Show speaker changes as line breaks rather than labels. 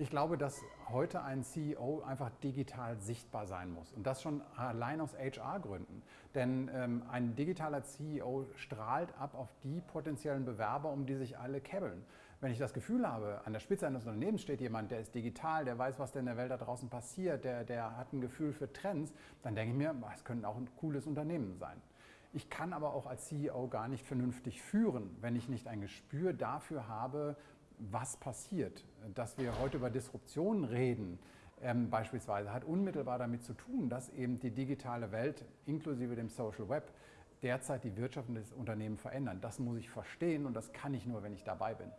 Ich glaube, dass heute ein CEO einfach digital sichtbar sein muss. Und das schon allein aus HR-Gründen. Denn ähm, ein digitaler CEO strahlt ab auf die potenziellen Bewerber, um die sich alle kebbeln. Wenn ich das Gefühl habe, an der Spitze eines Unternehmens steht jemand, der ist digital, der weiß, was denn in der Welt da draußen passiert, der, der hat ein Gefühl für Trends, dann denke ich mir, es könnte auch ein cooles Unternehmen sein. Ich kann aber auch als CEO gar nicht vernünftig führen, wenn ich nicht ein Gespür dafür habe, was passiert. Dass wir heute über Disruption reden, ähm, beispielsweise, hat unmittelbar damit zu tun, dass eben die digitale Welt inklusive dem Social Web derzeit die Wirtschaft und das Unternehmen verändern. Das muss ich verstehen und das kann ich nur, wenn ich dabei bin.